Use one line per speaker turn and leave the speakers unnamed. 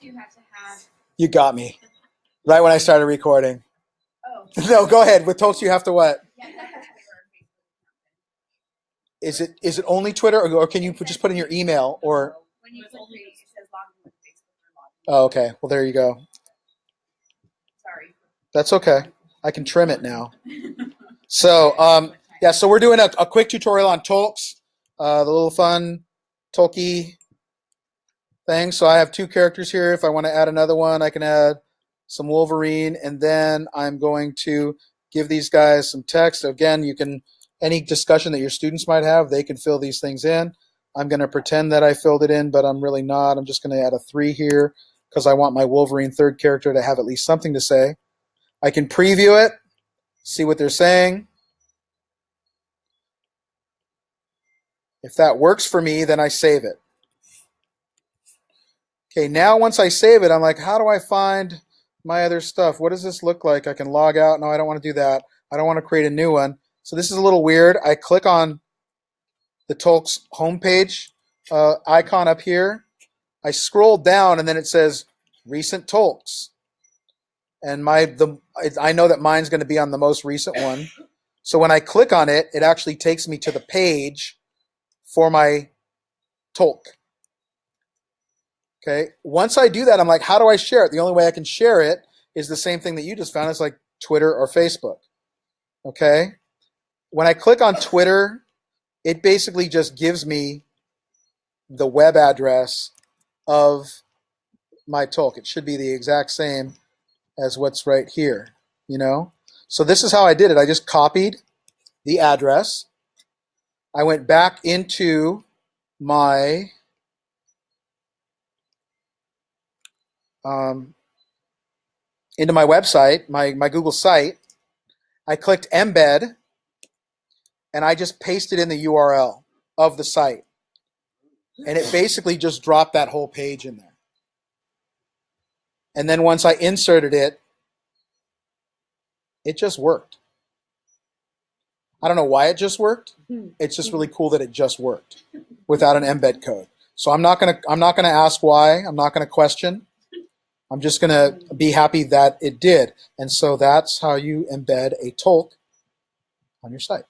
You have to have.
You got me. Right when I started recording.
Oh.
No, go ahead. With Tokes, you have to what?
Yeah, you have to have Twitter or Facebook account.
Is it is it only Twitter, or, or can you put, just put in your email? Or
When you click create, it says log in with Facebook or log in.
oh, okay. Well, there you go.
Sorry.
That's okay. I can trim it now. So, um, yeah. So we're doing a, a quick tutorial on Tolks, uh, the little fun Tolkien thing. So I have two characters here. If I want to add another one, I can add some Wolverine, and then I'm going to give these guys some text. Again, you can any discussion that your students might have, they can fill these things in. I'm going to pretend that I filled it in, but I'm really not. I'm just going to add a three here because I want my Wolverine third character to have at least something to say. I can preview it, see what they're saying. If that works for me, then I save it. Okay, now once I save it, I'm like, how do I find my other stuff? What does this look like? I can log out. No, I don't want to do that. I don't want to create a new one. So this is a little weird. I click on the Tolks homepage uh, icon up here. I scroll down and then it says recent Tolks. And my the I know that mine's going to be on the most recent one. So when I click on it, it actually takes me to the page for my Tolk. Okay. Once I do that, I'm like, how do I share it? The only way I can share it is the same thing that you just found. It's like Twitter or Facebook. Okay. When I click on Twitter, it basically just gives me the web address of my talk. It should be the exact same as what's right here, you know? So this is how I did it. I just copied the address. I went back into my um, into my website, my, my Google site. I clicked embed and I just pasted in the URL of the site. And it basically just dropped that whole page in there. And then once I inserted it, it just worked. I don't know why it just worked. It's just really cool that it just worked without an embed code. So I'm not gonna I'm not gonna ask why. I'm not gonna question. I'm just gonna be happy that it did. And so that's how you embed a Tolk on your site.